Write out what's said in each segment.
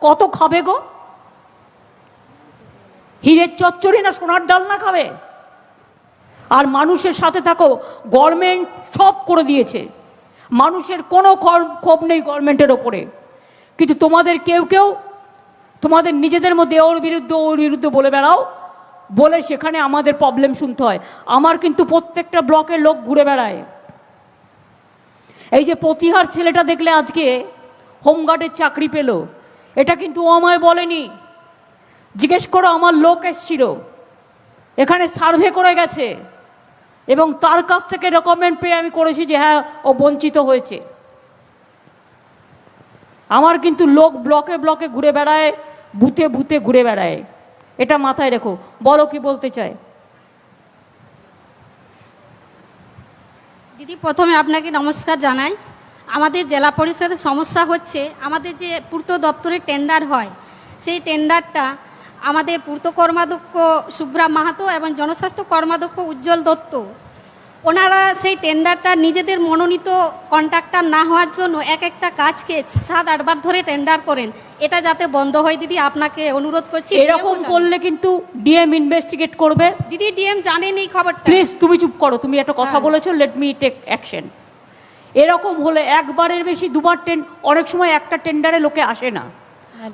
কত খাবে গো? হীরের চচ্চড়ি না সোনার ডাল না খাবে? আর মানুষের সাথে থাকো গভর্নমেন্ট সব করে দিয়েছে। মানুষের কোনো ক্ষোভ নেই গভর্নমেন্টের ওপরে। কিন্তু তোমাদের কেউ কেউ, তোমাদের নিজেদের মধ্যে ওর বিরুদ্ধে ওর বিরুদ্ধে বলে বেড়াও। বলে সেখানে আমাদের প্রবলেম শুনতে হয়। আমার কিন্তু প্রত্যেকটা ব্লকের লোক ঘুরে বেড়ায়। এই যে প্রতিহার ছেলেটা দেখলে আজকে হোমগার্ডের চাকরি পেল। এটা কিন্তু ও আমায় বলেনি। জিজ্ঞেস করো, আমার লোক এসছিল। এখানে সার্ভে করে গেছে। এবং তার কাছ থেকে রেকমেন্ড পেয়ে আমি করেছি যে হ্যাঁ ও বঞ্চিত হয়েছে। আমার কিন্তু লোক ব্লকে ব্লকে ঘুরে বেড়ায়, বুথে বুথে ঘুরে বেড়ায়। এটা মাথায় রেখো। বলো কি বলতে চায়? দিদি, প্রথমে আপনাকে নমস্কার জানাই। আমাদের জেলা পরিষদের সমস্যা হচ্ছে আমাদের যে পূর্ত দপ্তরে টেন্ডার হয় সেই টেন্ডারটা আমাদের পূর্ত কর্মাধ্যক্ষ সুব্রা মাহাতো এবং জনস্বাস্থ্য কর্মাধ্যক্ষ উজ্জ্বল দত্ত। ওনারা সেই টেন্ডারটা নিজেদের মনোনীত কন্ট্রাক্টর না হওয়ার জন্য এক একটা কাজকে সাত আটবার ধরে টেন্ডার করেন। এটা যাতে বন্ধ হয় দিদি আপনাকে অনুরোধ করছি এরকম করলে কিন্তু ডিএম ইনভেস্টিগেট করবে। দিদি ডিএম জানেন এই খবরটা। প্লিজ তুমি চুপ করো তুমি একটা কথা হ্যাঁ। বলেছ লেট মি টেক অ্যাকশন এরকম হলে একবারের বেশি দুবার টেন অনেক সময় একটা টেন্ডারে লোকে আসে না।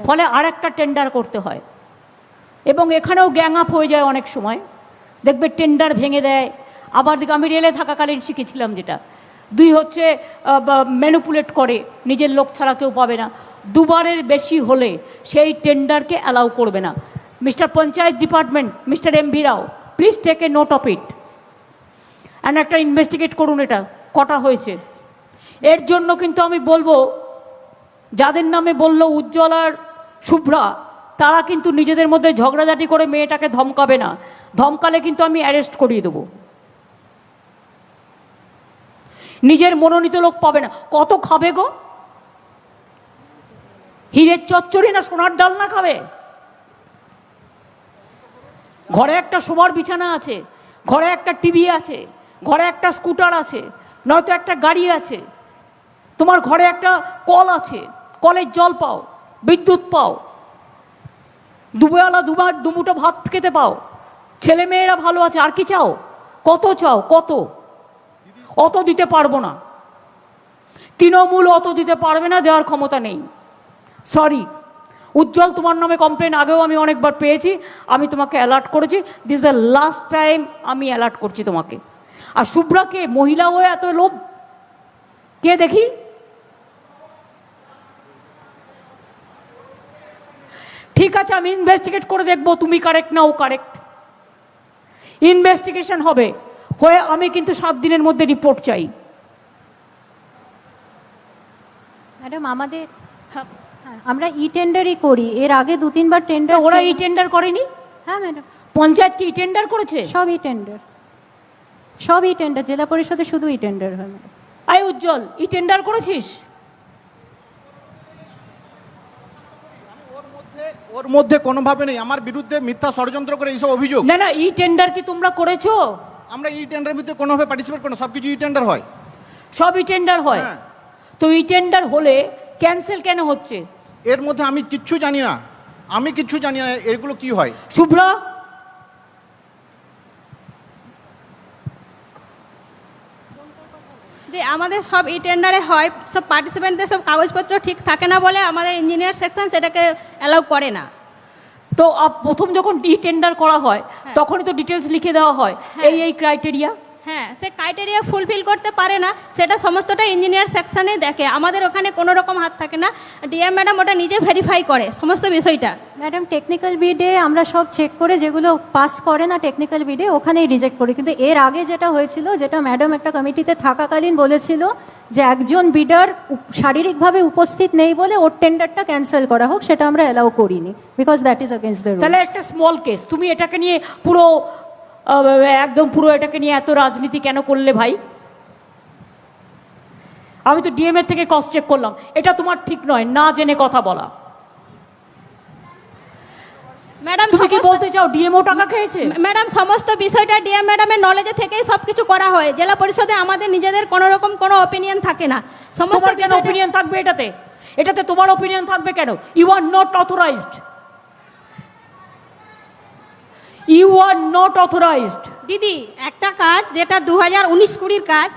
ফলে আর একটা টেন্ডার করতে হয়। এবং এখানেও গ্যাং আপ হয়ে যায় অনেক সময়। দেখবে টেন্ডার ভেঙে দেয়। আবার আমি রেলে থাকাকালীন শিখেছিলাম যেটা। দুই হচ্ছে ম্যানুপুলেট করে নিজের লোক ছাড়া কেউ পাবে না। দুবারের বেশি হলে সেই টেন্ডারকে অ্যালাউ করবে না। Mister panchayat department mister M V Rao please take a note of it and একটা ইনভেস্টিগেট করুন এটা কটা হয়েছে। এর জন্য কিন্তু আমি বলব, যাদের নামে বলল উজ্জ্বল আর শুভ্রা, তারা কিন্তু নিজেদের মধ্যে ঝগড়াঝাটি করে মেয়েটাকে ধমকাবে না। ধমকালে কিন্তু আমি অ্যারেস্ট করিয়ে দেবো। নিজের মনোনীত লোক পাবে না। কত খাবে গো? হীরের চচ্চড়ি না সোনার ডাল না খাবে? ঘরে একটা শোবার বিছানা আছে, ঘরে একটা টিভি আছে, ঘরে একটা স্কুটার আছে, নয়তো একটা গাড়ি আছে। তোমার ঘরে একটা কল আছে, কলের জল পাও, বিদ্যুৎ পাও, দুবেলা দুবার দুমুটো ভাত খেতে পাও, ছেলে মেয়েরা ভালো আছে, আর কি চাও? কত চাও? কত? অত দিতে পারব না। তৃণমূল অত দিতে পারবে না, দেওয়ার ক্ষমতা নেই। সরি উজ্জ্বল তোমার নামে কমপ্লেন আগেও আমি অনেকবার পেয়েছি, আমি তোমাকে অ্যালার্ট করেছি দিস দ্য লাস্ট টাইম আমি অ্যালার্ট করছি তোমাকে। আর শুভ্রাকে, মহিলা হয়ে এত লোভ? কে দেখি? ঠিক আছে আমি ইনভেস্টিগেট করে দেখব তুমি কারেক্ট না ও কারেক্ট ইনভেস্টিগেশন হবে হয়ে আমি কিন্তু সাত দিনের মধ্যে রিপোর্ট চাই। ম্যাডাম আমাদের হ্যাঁ, আমরা ই টেন্ডারই করি এর আগে দু তিনবার টেন্ডার ওরা ই টেন্ডার করেনি? হ্যাঁ ম্যাডাম। পঞ্চায়েত কি টেন্ডার করেছে? সব ই টেন্ডার সব ই টেন্ডার জেলা পরিষদে শুধু ই টেন্ডার হয় madam. I Ujjwal e tender করেছিস? ওর মধ্যে কোনোভাবে নেই। আমার বিরুদ্ধে মিথ্যা ষড়যন্ত্র করে এইসব অভিযোগ। না না ই টেন্ডার কি তোমরা করেছ? আমরা ই টেন্ডারের ভিতরে কোনোভাবে পার্টিসিপেট করি না। সব কিছু ই টেন্ডার হয়। সব ই টেন্ডার হয়? হ্যাঁ। তো ই টেন্ডার হলে ক্যান্সেল কেন হচ্ছে? এর মধ্যে আমি কিচ্ছু জানি না। আমি কিচ্ছু জানি না এগুলো কি হয়। শুভ্রা যে আমাদের সব ই টেন্ডারে হয় সব পার্টিসিপেন্টদের সব কাগজপত্র ঠিক থাকে না বলে আমাদের ইঞ্জিনিয়ার সেকশন সেটাকে অ্যালাউ করে না। তো প্রথম যখন ই টেন্ডার করা হয় তখনই তো ডিটেলস লিখে দেওয়া হয়। হ্যাঁ। এই এই ক্রাইটেরিয়া হ্যাঁ সে ক্রাইটেরিয়া ফুলফিল করতে পারে না সেটা সমস্তটা ইঞ্জিনিয়ার সেকশনে দেখে। আমাদের ওখানে কোনো রকম হাত থাকে না। ডিএম ম্যাডাম ওটা নিজে ভেরিফাই করে সমস্ত বিষয়টা। ম্যাডাম টেকনিক্যাল বিডে আমরা সব চেক করে যেগুলো পাস করে না টেকনিক্যাল বিডে ওখানেই রিজেক্ট করি। কিন্তু এর আগে যেটা হয়েছিল যেটা ম্যাডাম একটা কমিটিতে থাকাকালীন বলেছিল যে একজন বিডার শারীরিকভাবে উপস্থিত নেই বলে ওর টেন্ডারটা ক্যান্সেল করা হোক সেটা আমরা অ্যালাউ করিনি। Because that is against the তাহলে একটা স্মল কেস তুমি এটাকে নিয়ে পুরো একদম পুরো এটাকে নিয়ে এত রাজনীতি কেন করলে ভাই? আমি তো ডিএম এর থেকে কস্ট চেক করলাম। এটা তোমার ঠিক নয় না জেনে কথা বলা। ম্যাডাম তুমি কি বলতে চাও ডিএমও টাকা খেয়েছে? ম্যাডাম সমস্ত বিষয়টা ডিএম ম্যাডামের নলেজে থেকেই সব কিছু করা হয়। জেলা পরিষদে আমাদের নিজেদের কোনো রকম কোনো অপিনিয়ন থাকে না। সমস্ত কেন থাকবে এটাতে? এটাতে তোমার ওপিনিয়ন থাকবে কেন? You are not authorized you are not authorized দিদি একটা কাজ যেটা দু হাজার উনিশ কুড়ির কাজ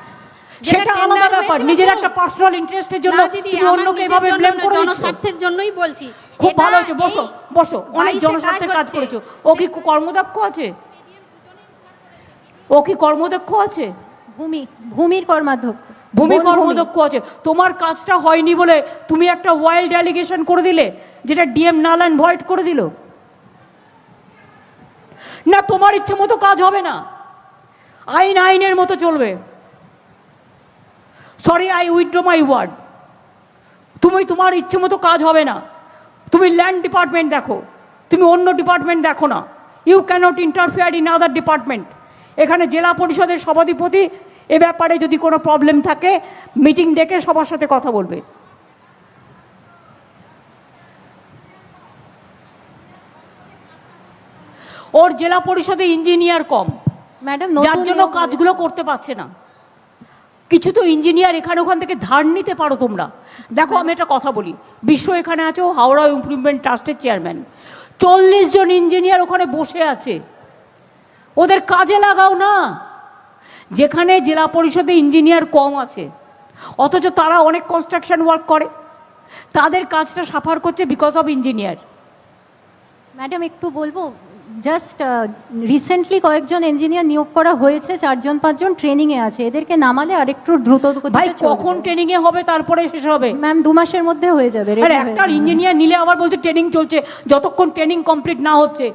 সেটা আলাদা ব্যাপার নিজের একটা পার্সোনাল ইন্টারেস্টের জন্য তুমি অন্যকে এভাবে ব্লেম করে জনস্বার্থের জন্যই বলছি। খুব ভালো হয়েছে বসো বসো অনেক বাইশে জনস্বার্থে কাজ। করেছ। ও কি কর্মদক্ষ আছে? ও কি কর্মদক্ষ আছে? ভূমি ভূমির কর্মাধ্যক্ষ ভূমি কর্মদক্ষ আছে। তোমার কাজটা হয়নি বলে তুমি একটা ওয়াইল্ড অ্যালিগেশন করে দিলে যেটা ডিএম নালান ভয়েড করে দিল? না তোমার ইচ্ছে মতো কাজ হবে না। আইন আইনের মতো চলবে। Sorry I withdraw my word তুমি তোমার ইচ্ছে মতো কাজ হবে না। তুমি ল্যান্ড ডিপার্টমেন্ট দেখো। তুমি অন্য ডিপার্টমেন্ট দেখো না। You cannot interfere in other department এখানে জেলা পরিষদের সভাধিপতি এ ব্যাপারে যদি কোনো প্রবলেম থাকে মিটিং ডেকে সবার সাথে কথা বলবে। ওর জেলা পরিষদে ইঞ্জিনিয়ার কম। ম্যাডাম যার জন্য কাজগুলো করতে পারছে না। কিছু তো ইঞ্জিনিয়ার এখানে ওখান থেকে ধার নিতে পারো তোমরা। দেখো আমি একটা কথা বলি। বিশ্ব এখানে আছে ও হাওড়া ইমপ্রুভমেন্ট ট্রাস্টের চেয়ারম্যান চল্লিশ জন ইঞ্জিনিয়ার ওখানে বসে আছে। ওদের কাজে লাগাও না। যেখানে জেলা পরিষদে ইঞ্জিনিয়ার কম আছে অথচ তারা অনেক কনস্ট্রাকশন ওয়ার্ক করে। তাদের কাজটা সাফার করছে বিকজ অফ ইঞ্জিনিয়ার ম্যাডাম একটু বলব জাস্ট রিসেন্টলি কয়েকজন ইঞ্জিনিয়ার নিয়োগ করা হয়েছে চারজন পাঁচজন ট্রেনিংয়ে আছে। এদেরকে নামালে আরেকটু দ্রুত ভাই এ কখন ট্রেনিংয়ে হবে? তারপরে শেষ হবে? ম্যাম দু মাসের মধ্যে হয়ে যাবে একটা ইঞ্জিনিয়ার নিলে আবার বলছে ট্রেনিং চলছে। যতক্ষণ ট্রেনিং কমপ্লিট না হচ্ছে